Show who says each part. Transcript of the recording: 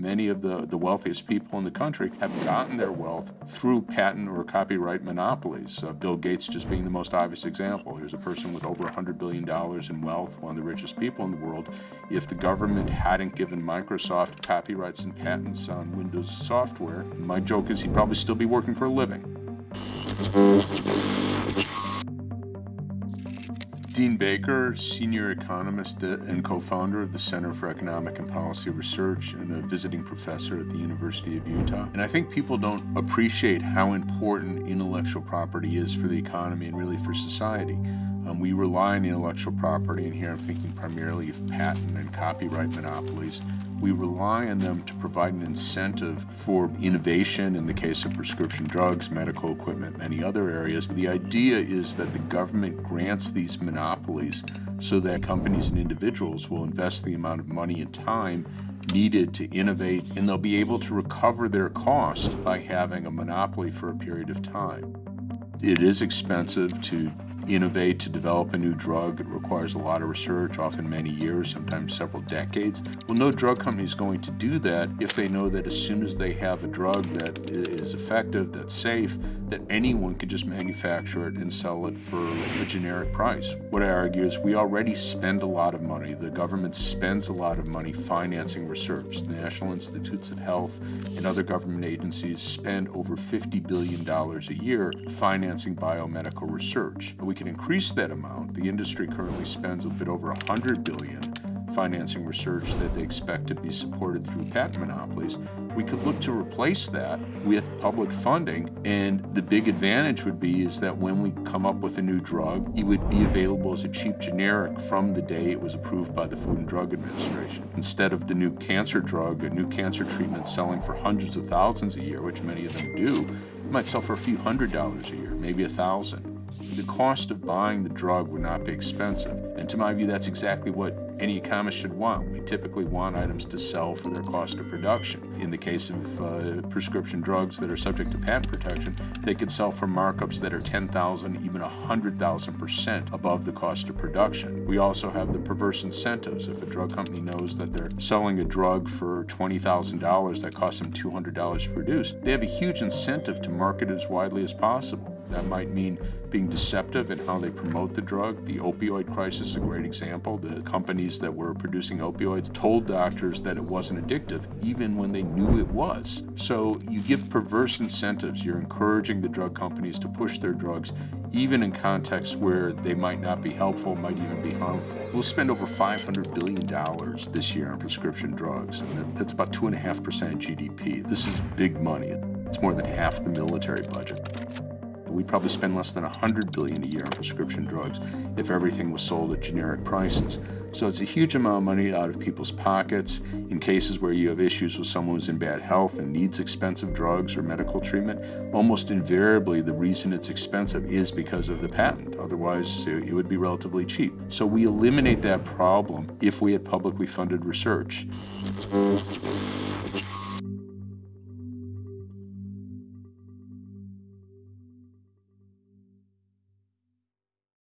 Speaker 1: Many of the, the wealthiest people in the country have gotten their wealth through patent or copyright monopolies. Uh, Bill Gates just being the most obvious example. Here's a person with over $100 billion in wealth, one of the richest people in the world. If the government hadn't given Microsoft copyrights and patents on Windows software, my joke is he'd probably still be working for a living. Dean Baker, senior economist and co-founder of the Center for Economic and Policy Research and a visiting professor at the University of Utah. And I think people don't appreciate how important intellectual property is for the economy and really for society. Um, we rely on intellectual property, and here I'm thinking primarily of patent and copyright monopolies, we rely on them to provide an incentive for innovation in the case of prescription drugs, medical equipment, many other areas. The idea is that the government grants these monopolies so that companies and individuals will invest the amount of money and time needed to innovate and they'll be able to recover their cost by having a monopoly for a period of time. It is expensive to innovate, to develop a new drug. It requires a lot of research, often many years, sometimes several decades. Well, no drug company is going to do that if they know that as soon as they have a drug that is effective, that's safe, that anyone could just manufacture it and sell it for a generic price. What I argue is we already spend a lot of money. The government spends a lot of money financing research. The National Institutes of Health and other government agencies spend over $50 billion a year financing biomedical research. We can increase that amount. The industry currently spends a bit over 100 billion financing research that they expect to be supported through patent monopolies. We could look to replace that with public funding, and the big advantage would be is that when we come up with a new drug, it would be available as a cheap generic from the day it was approved by the Food and Drug Administration. Instead of the new cancer drug, a new cancer treatment selling for hundreds of thousands a year, which many of them do, it might sell for a few hundred dollars a year, maybe a thousand the cost of buying the drug would not be expensive. And to my view, that's exactly what any economist should want. We typically want items to sell for their cost of production. In the case of uh, prescription drugs that are subject to patent protection, they could sell for markups that are 10,000, even 100,000% above the cost of production. We also have the perverse incentives. If a drug company knows that they're selling a drug for $20,000 that costs them $200 to produce, they have a huge incentive to market it as widely as possible. That might mean being deceptive in how they promote the drug. The opioid crisis is a great example. The companies that were producing opioids told doctors that it wasn't addictive, even when they knew it was. So you give perverse incentives. You're encouraging the drug companies to push their drugs, even in contexts where they might not be helpful, might even be harmful. We'll spend over $500 billion this year on prescription drugs, and that's about 2.5% GDP. This is big money. It's more than half the military budget. We'd probably spend less than 100 billion a year on prescription drugs if everything was sold at generic prices. So it's a huge amount of money out of people's pockets in cases where you have issues with someone who's in bad health and needs expensive drugs or medical treatment. Almost invariably, the reason it's expensive is because of the patent. Otherwise, it would be relatively cheap. So we eliminate that problem if we had publicly funded research.